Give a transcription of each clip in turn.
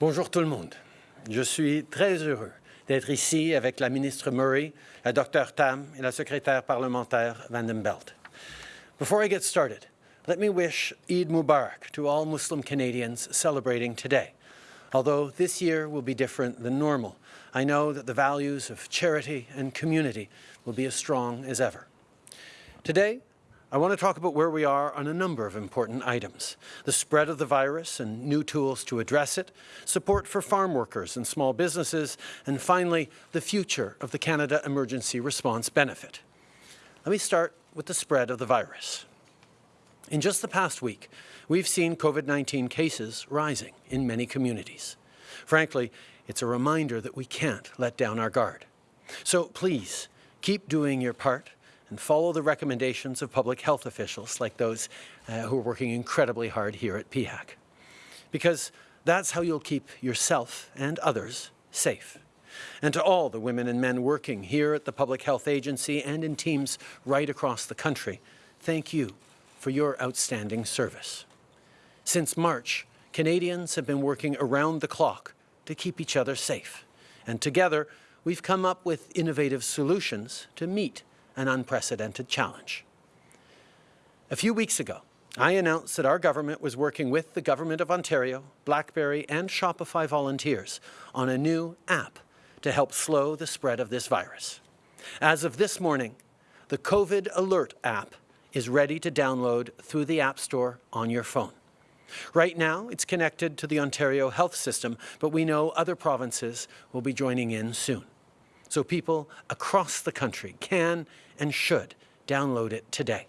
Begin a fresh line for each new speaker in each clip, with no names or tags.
Bonjour tout le monde. Je suis très heureux d'être ici avec la ministre Murray, la Dr Tam et la secrétaire parlementaire Vandenbelt. Before I get started, let me wish Eid Mubarak to all Muslim Canadians celebrating today. Although this year will be different than normal, I know that the values of charity and community will be as strong as ever. Today, I want to talk about where we are on a number of important items. The spread of the virus and new tools to address it, support for farm workers and small businesses, and finally, the future of the Canada Emergency Response Benefit. Let me start with the spread of the virus. In just the past week, we've seen COVID-19 cases rising in many communities. Frankly, it's a reminder that we can't let down our guard. So please, keep doing your part and follow the recommendations of public health officials like those uh, who are working incredibly hard here at PHAC. Because that's how you'll keep yourself and others safe. And to all the women and men working here at the Public Health Agency and in teams right across the country, thank you for your outstanding service. Since March, Canadians have been working around the clock to keep each other safe. And together, we've come up with innovative solutions to meet an unprecedented challenge. A few weeks ago, I announced that our government was working with the Government of Ontario, BlackBerry and Shopify volunteers on a new app to help slow the spread of this virus. As of this morning, the COVID Alert app is ready to download through the App Store on your phone. Right now, it's connected to the Ontario Health System, but we know other provinces will be joining in soon so people across the country can and should download it today.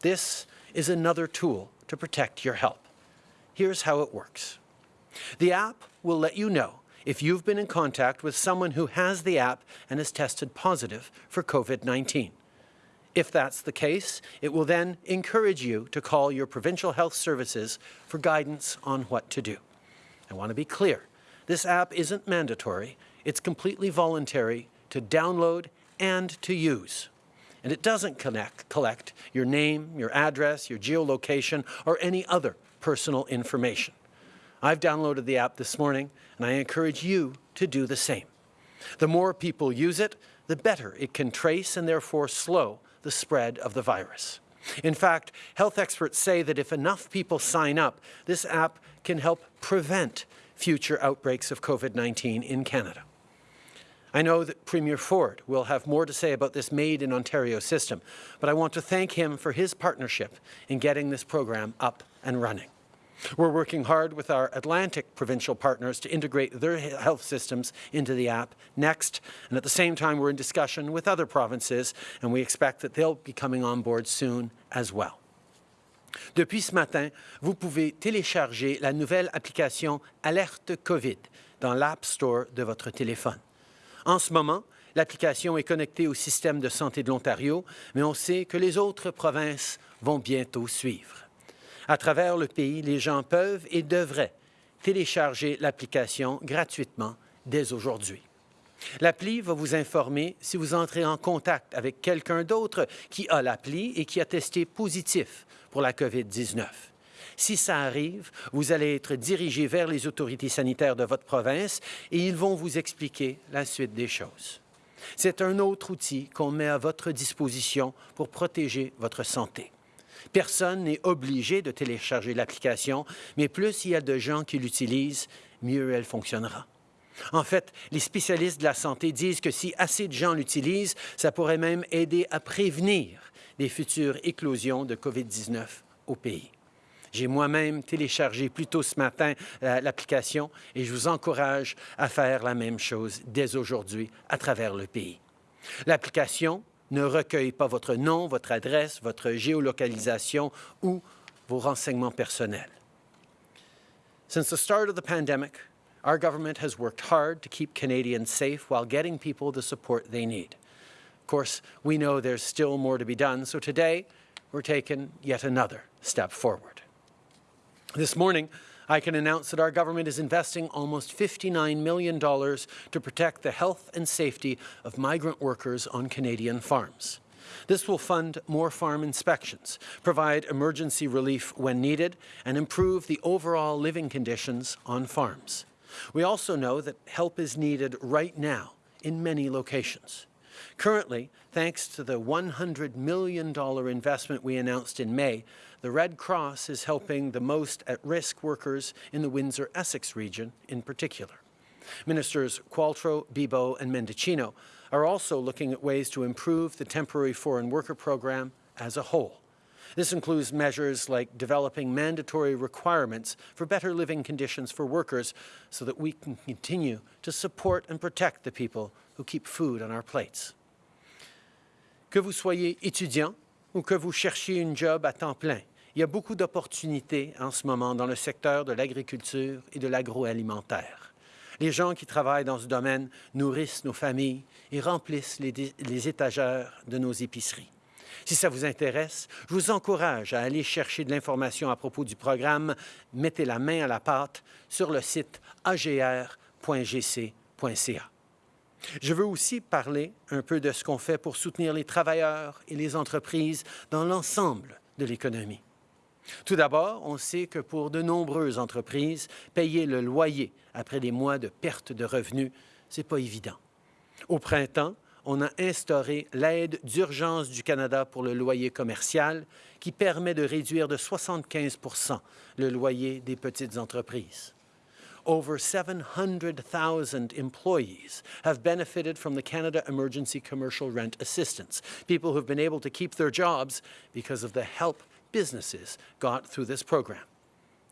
This is another tool to protect your health. Here's how it works. The app will let you know if you've been in contact with someone who has the app and has tested positive for COVID-19. If that's the case, it will then encourage you to call your provincial health services for guidance on what to do. I want to be clear. This app isn't mandatory. It's completely voluntary to download and to use. And it doesn't connect, collect your name, your address, your geolocation, or any other personal information. I've downloaded the app this morning, and I encourage you to do the same. The more people use it, the better it can trace and therefore slow the spread of the virus. In fact, health experts say that if enough people sign up, this app can help prevent future outbreaks of COVID-19 in Canada. I know that Premier Ford will have more to say about this Made in Ontario system, but I want to thank him for his partnership in getting this program up and running. We're working hard with our Atlantic provincial partners to integrate their health systems into the app next, and at the same time we're in discussion with other provinces, and we expect that they'll be coming on board soon as well. Depuis ce matin, vous pouvez télécharger la nouvelle application Alerte COVID dans l'App Store de votre téléphone. En ce moment, l'application est connectée au système de santé de l'Ontario, mais on sait que les autres provinces vont bientôt suivre. À travers le pays, les gens peuvent et devraient télécharger l'application gratuitement dès aujourd'hui. L'appli va vous informer si vous entrez en contact avec quelqu'un d'autre qui a l'appli et qui a testé positif pour la COVID-19. Si ça arrive, vous allez être dirigé vers les autorités sanitaires de votre province et ils vont vous expliquer la suite des choses. C'est un autre outil qu'on met à votre disposition pour protéger votre santé. Personne n'est obligé de télécharger l'application, mais plus il y a de gens qui l'utilisent, mieux elle fonctionnera. En fait, les spécialistes de la santé disent que si assez de gens l'utilisent, ça pourrait même aider à prévenir des futures éclosions de COVID-19 au pays. J'ai moi-même téléchargé plus tôt ce matin euh, l'application et je vous encourage à faire la même chose dès aujourd'hui à travers le pays. L'application ne recueille pas votre nom, votre adresse, votre géolocalisation ou vos renseignements personnels. Since the start of the pandemic, our government has worked hard to keep Canadians safe while getting people the support they need. Of course, we know there's still more to be done, so today we're taking yet another step forward. This morning, I can announce that our government is investing almost $59 million to protect the health and safety of migrant workers on Canadian farms. This will fund more farm inspections, provide emergency relief when needed, and improve the overall living conditions on farms. We also know that help is needed right now in many locations. Currently, thanks to the $100 million investment we announced in May, the Red Cross is helping the most at-risk workers in the Windsor-Essex region in particular. Ministers Qualtrough, Bibeau and Mendicino are also looking at ways to improve the temporary foreign worker program as a whole. This includes measures like developing mandatory requirements for better living conditions for workers so that we can continue to support and protect the people who keep food on our plates. Que vous soyez étudiant ou que vous cherchiez une job à temps plein, il y a beaucoup d'opportunités en ce moment dans le secteur de l'agriculture et de l'agroalimentaire. Les gens qui travaillent dans ce domaine nourrissent nos familles et remplissent les, les étagères de nos épiceries. Si ça vous intéresse, je vous encourage à aller chercher de l'information à propos du programme Mettez la main à la pâte sur le site agr.gc.ca. Je veux aussi parler un peu de ce qu'on fait pour soutenir les travailleurs et les entreprises dans l'ensemble de l'économie. Tout d'abord, on sait que pour de nombreuses entreprises, payer le loyer après des mois de perte de revenus, ce n'est pas évident. Au printemps, on a instauré l'aide d'urgence du Canada pour le loyer commercial qui permet de réduire de 75% le loyer des petites entreprises. Over 700,000 employees have benefited from the Canada Emergency Commercial Rent Assistance, people who have been able to keep their jobs because of the help businesses got through this program.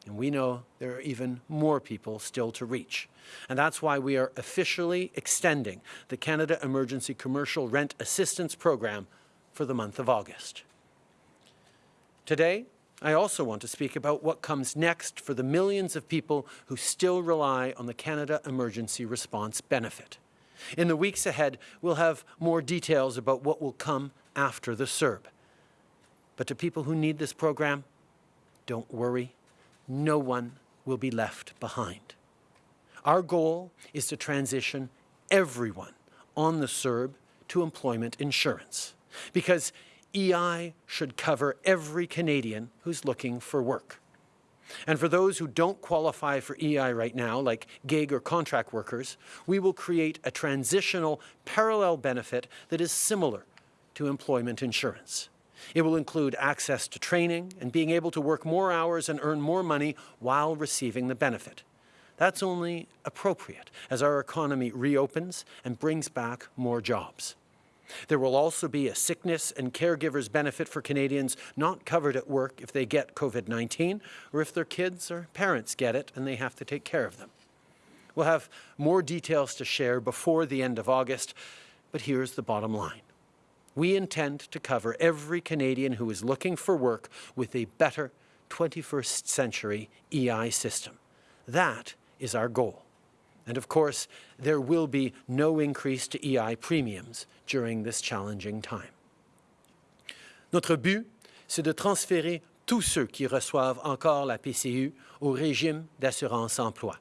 And we know there are even more people still to reach. And that's why we are officially extending the Canada Emergency Commercial Rent Assistance Program for the month of August. Today, I also want to speak about what comes next for the millions of people who still rely on the Canada Emergency Response Benefit. In the weeks ahead, we'll have more details about what will come after the CERB. But to people who need this program, don't worry, no one will be left behind. Our goal is to transition everyone on the CERB to employment insurance because EI should cover every Canadian who's looking for work. And for those who don't qualify for EI right now, like gig or contract workers, we will create a transitional parallel benefit that is similar to employment insurance. It will include access to training and being able to work more hours and earn more money while receiving the benefit. That's only appropriate as our economy reopens and brings back more jobs. There will also be a sickness and caregivers benefit for Canadians not covered at work if they get COVID-19 or if their kids or parents get it and they have to take care of them. We'll have more details to share before the end of August, but here's the bottom line. We intend to cover every Canadian who is looking for work with a better 21st century EI system. That is our goal. And of course, there will be no increase to EI premiums during this challenging time. Notre but, c'est de transférer tous ceux qui reçoivent encore la PCU au régime d'assurance emploi.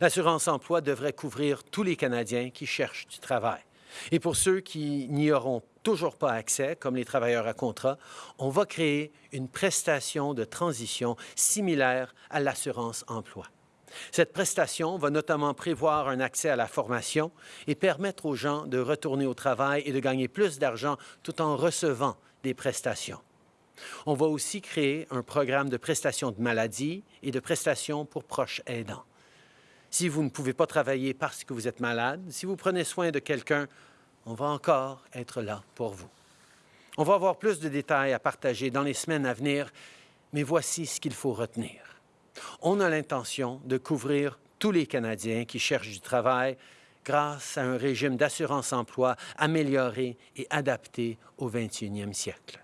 L'assurance emploi devrait couvrir tous les Canadiens qui cherchent du travail. Et pour ceux qui n'y auront toujours pas accès, comme les travailleurs à contrat, on va créer une prestation de transition similaire à l'assurance emploi. Cette prestation va notamment prévoir un accès à la formation et permettre aux gens de retourner au travail et de gagner plus d'argent tout en recevant des prestations. On va aussi créer un programme de prestations de maladie et de prestations pour proches aidants. Si vous ne pouvez pas travailler parce que vous êtes malade, si vous prenez soin de quelqu'un, on va encore être là pour vous. On va avoir plus de détails à partager dans les semaines à venir, mais voici ce qu'il faut retenir. On a l'intention de couvrir tous les Canadiens qui cherchent du travail grâce à un régime d'assurance-emploi amélioré et adapté au 21e siècle.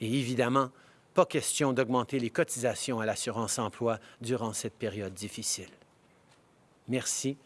Et évidemment, pas question d'augmenter les cotisations à l'assurance-emploi durant cette période difficile. Merci